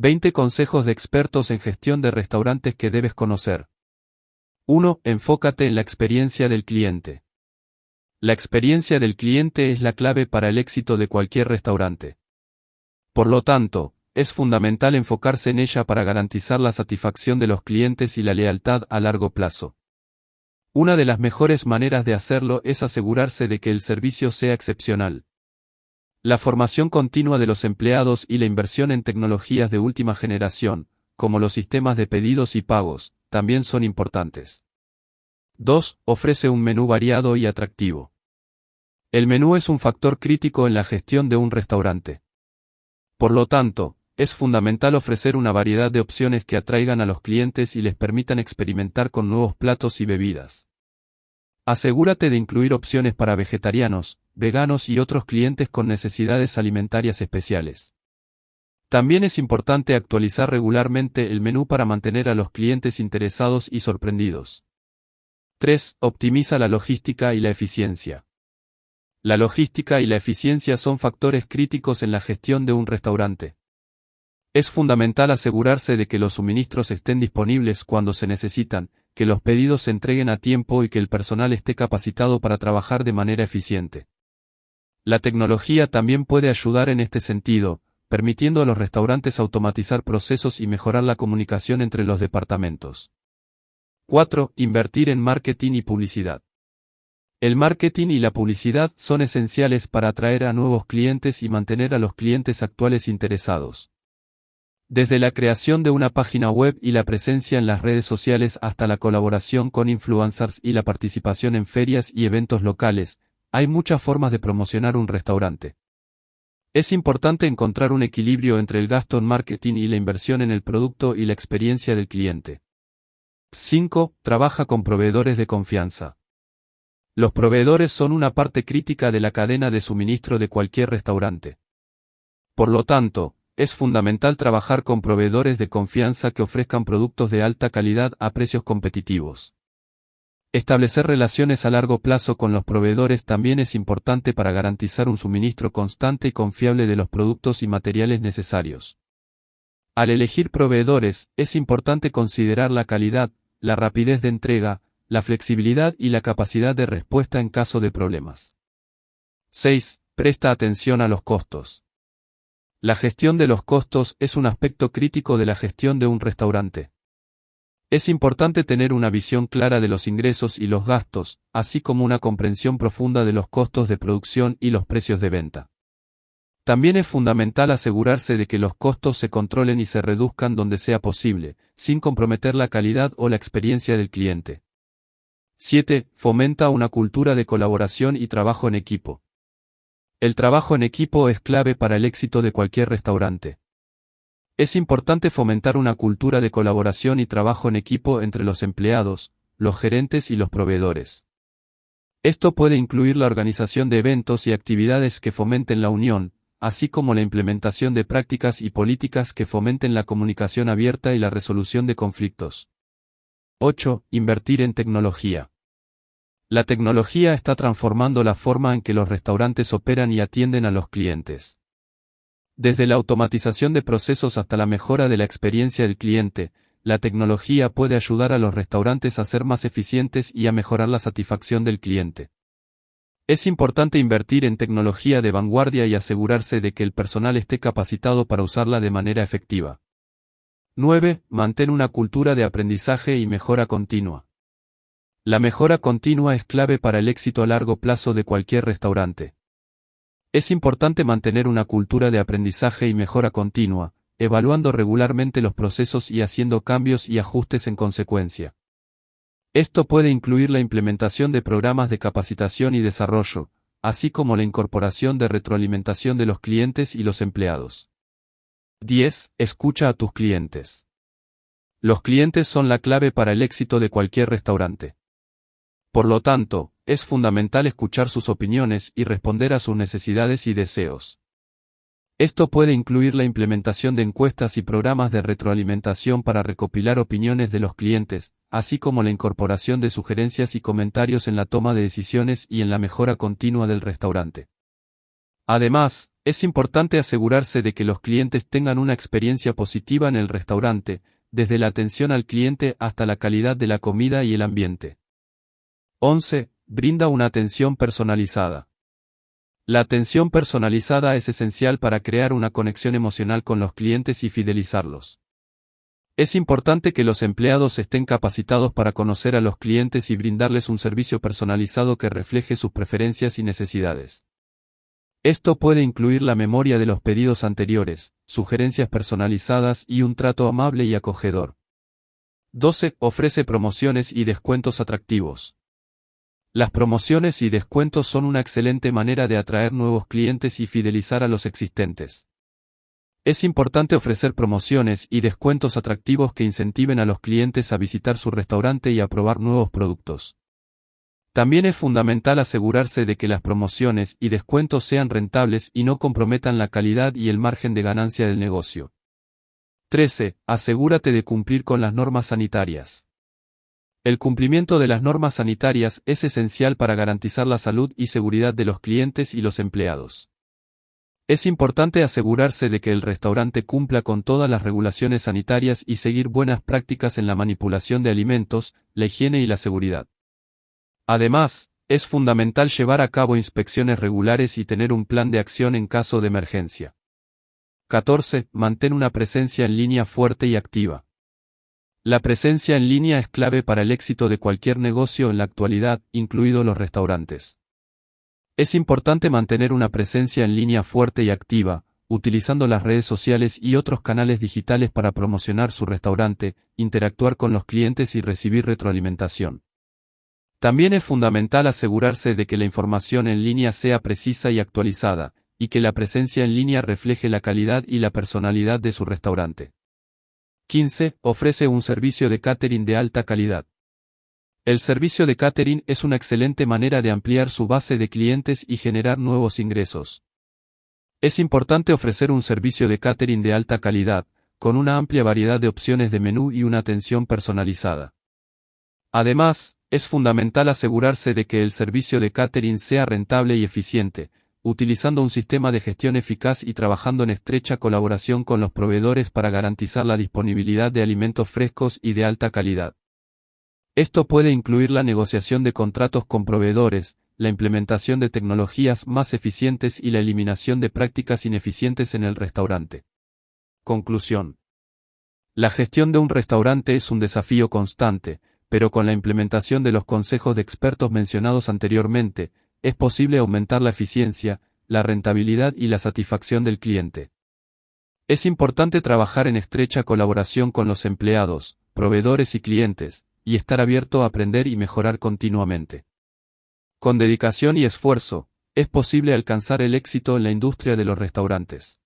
20 consejos de expertos en gestión de restaurantes que debes conocer. 1. Enfócate en la experiencia del cliente. La experiencia del cliente es la clave para el éxito de cualquier restaurante. Por lo tanto, es fundamental enfocarse en ella para garantizar la satisfacción de los clientes y la lealtad a largo plazo. Una de las mejores maneras de hacerlo es asegurarse de que el servicio sea excepcional. La formación continua de los empleados y la inversión en tecnologías de última generación, como los sistemas de pedidos y pagos, también son importantes. 2. Ofrece un menú variado y atractivo. El menú es un factor crítico en la gestión de un restaurante. Por lo tanto, es fundamental ofrecer una variedad de opciones que atraigan a los clientes y les permitan experimentar con nuevos platos y bebidas. Asegúrate de incluir opciones para vegetarianos, veganos y otros clientes con necesidades alimentarias especiales. También es importante actualizar regularmente el menú para mantener a los clientes interesados y sorprendidos. 3. Optimiza la logística y la eficiencia. La logística y la eficiencia son factores críticos en la gestión de un restaurante. Es fundamental asegurarse de que los suministros estén disponibles cuando se necesitan, que los pedidos se entreguen a tiempo y que el personal esté capacitado para trabajar de manera eficiente. La tecnología también puede ayudar en este sentido, permitiendo a los restaurantes automatizar procesos y mejorar la comunicación entre los departamentos. 4. Invertir en marketing y publicidad. El marketing y la publicidad son esenciales para atraer a nuevos clientes y mantener a los clientes actuales interesados. Desde la creación de una página web y la presencia en las redes sociales hasta la colaboración con influencers y la participación en ferias y eventos locales, hay muchas formas de promocionar un restaurante. Es importante encontrar un equilibrio entre el gasto en marketing y la inversión en el producto y la experiencia del cliente. 5. Trabaja con proveedores de confianza. Los proveedores son una parte crítica de la cadena de suministro de cualquier restaurante. Por lo tanto, es fundamental trabajar con proveedores de confianza que ofrezcan productos de alta calidad a precios competitivos. Establecer relaciones a largo plazo con los proveedores también es importante para garantizar un suministro constante y confiable de los productos y materiales necesarios. Al elegir proveedores, es importante considerar la calidad, la rapidez de entrega, la flexibilidad y la capacidad de respuesta en caso de problemas. 6. Presta atención a los costos. La gestión de los costos es un aspecto crítico de la gestión de un restaurante. Es importante tener una visión clara de los ingresos y los gastos, así como una comprensión profunda de los costos de producción y los precios de venta. También es fundamental asegurarse de que los costos se controlen y se reduzcan donde sea posible, sin comprometer la calidad o la experiencia del cliente. 7. Fomenta una cultura de colaboración y trabajo en equipo. El trabajo en equipo es clave para el éxito de cualquier restaurante. Es importante fomentar una cultura de colaboración y trabajo en equipo entre los empleados, los gerentes y los proveedores. Esto puede incluir la organización de eventos y actividades que fomenten la unión, así como la implementación de prácticas y políticas que fomenten la comunicación abierta y la resolución de conflictos. 8. Invertir en tecnología. La tecnología está transformando la forma en que los restaurantes operan y atienden a los clientes. Desde la automatización de procesos hasta la mejora de la experiencia del cliente, la tecnología puede ayudar a los restaurantes a ser más eficientes y a mejorar la satisfacción del cliente. Es importante invertir en tecnología de vanguardia y asegurarse de que el personal esté capacitado para usarla de manera efectiva. 9. Mantén una cultura de aprendizaje y mejora continua. La mejora continua es clave para el éxito a largo plazo de cualquier restaurante. Es importante mantener una cultura de aprendizaje y mejora continua, evaluando regularmente los procesos y haciendo cambios y ajustes en consecuencia. Esto puede incluir la implementación de programas de capacitación y desarrollo, así como la incorporación de retroalimentación de los clientes y los empleados. 10. Escucha a tus clientes. Los clientes son la clave para el éxito de cualquier restaurante. Por lo tanto, es fundamental escuchar sus opiniones y responder a sus necesidades y deseos. Esto puede incluir la implementación de encuestas y programas de retroalimentación para recopilar opiniones de los clientes, así como la incorporación de sugerencias y comentarios en la toma de decisiones y en la mejora continua del restaurante. Además, Es importante asegurarse de que los clientes tengan una experiencia positiva en el restaurante, desde la atención al cliente hasta la calidad de la comida y el ambiente. 11. Brinda una atención personalizada. La atención personalizada es esencial para crear una conexión emocional con los clientes y fidelizarlos. Es importante que los empleados estén capacitados para conocer a los clientes y brindarles un servicio personalizado que refleje sus preferencias y necesidades. Esto puede incluir la memoria de los pedidos anteriores, sugerencias personalizadas y un trato amable y acogedor. 12. Ofrece promociones y descuentos atractivos. Las promociones y descuentos son una excelente manera de atraer nuevos clientes y fidelizar a los existentes. Es importante ofrecer promociones y descuentos atractivos que incentiven a los clientes a visitar su restaurante y a probar nuevos productos. También es fundamental asegurarse de que las promociones y descuentos sean rentables y no comprometan la calidad y el margen de ganancia del negocio. 13. Asegúrate de cumplir con las normas sanitarias. El cumplimiento de las normas sanitarias es esencial para garantizar la salud y seguridad de los clientes y los empleados. Es importante asegurarse de que el restaurante cumpla con todas las regulaciones sanitarias y seguir buenas prácticas en la manipulación de alimentos, la higiene y la seguridad. Además, es fundamental llevar a cabo inspecciones regulares y tener un plan de acción en caso de emergencia. 14. Mantén una presencia en línea fuerte y activa. La presencia en línea es clave para el éxito de cualquier negocio en la actualidad, incluidos los restaurantes. Es importante mantener una presencia en línea fuerte y activa, utilizando las redes sociales y otros canales digitales para promocionar su restaurante, interactuar con los clientes y recibir retroalimentación. También es fundamental asegurarse de que la información en línea sea precisa y actualizada, y que la presencia en línea refleje la calidad y la personalidad de su restaurante. 15. Ofrece un servicio de catering de alta calidad. El servicio de catering es una excelente manera de ampliar su base de clientes y generar nuevos ingresos. Es importante ofrecer un servicio de catering de alta calidad, con una amplia variedad de opciones de menú y una atención personalizada. Además, es fundamental asegurarse de que el servicio de catering sea rentable y eficiente, utilizando un sistema de gestión eficaz y trabajando en estrecha colaboración con los proveedores para garantizar la disponibilidad de alimentos frescos y de alta calidad. Esto puede incluir la negociación de contratos con proveedores, la implementación de tecnologías más eficientes y la eliminación de prácticas ineficientes en el restaurante. Conclusión. La gestión de un restaurante es un desafío constante, pero con la implementación de los consejos de expertos mencionados anteriormente, es posible aumentar la eficiencia, la rentabilidad y la satisfacción del cliente. Es importante trabajar en estrecha colaboración con los empleados, proveedores y clientes, y estar abierto a aprender y mejorar continuamente. Con dedicación y esfuerzo, es posible alcanzar el éxito en la industria de los restaurantes.